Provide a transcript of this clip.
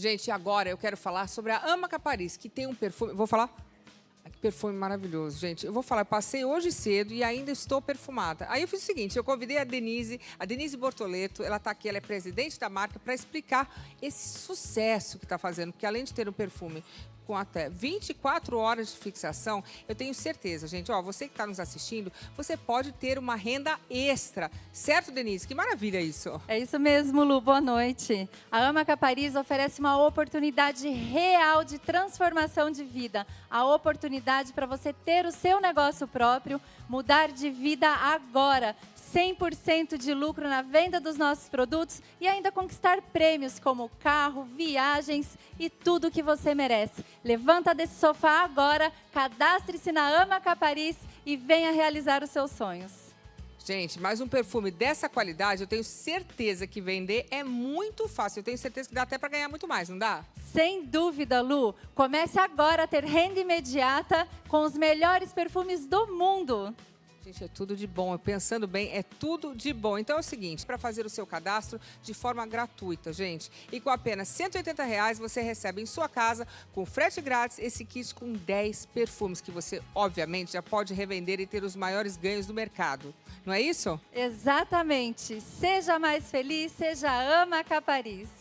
Gente, agora eu quero falar sobre a Amaca Paris, que tem um perfume. Vou falar? Que perfume maravilhoso, gente. Eu vou falar, eu passei hoje cedo e ainda estou perfumada. Aí eu fiz o seguinte, eu convidei a Denise, a Denise Bortoleto, ela está aqui, ela é presidente da marca, para explicar esse sucesso que está fazendo, porque além de ter um perfume com até 24 horas de fixação, eu tenho certeza, gente, ó, você que está nos assistindo, você pode ter uma renda extra. Certo, Denise? Que maravilha isso. É isso mesmo, Lu. Boa noite. A Amaca Paris oferece uma oportunidade real de transformação de vida. A oportunidade para você ter o seu negócio próprio, mudar de vida agora, 100% de lucro na venda dos nossos produtos e ainda conquistar prêmios como carro, viagens e tudo que você merece. Levanta desse sofá agora, cadastre-se na Amaca Paris e venha realizar os seus sonhos. Gente, mais um perfume dessa qualidade, eu tenho certeza que vender é muito fácil. Eu tenho certeza que dá até para ganhar muito mais, não dá? Sem dúvida, Lu. Comece agora a ter renda imediata com os melhores perfumes do mundo. Gente, é tudo de bom. Pensando bem, é tudo de bom. Então é o seguinte, para fazer o seu cadastro de forma gratuita, gente. E com apenas 180 reais você recebe em sua casa, com frete grátis, esse kit com 10 perfumes que você, obviamente, já pode revender e ter os maiores ganhos do mercado. Não é isso? Exatamente. Seja mais feliz, seja ama Paris.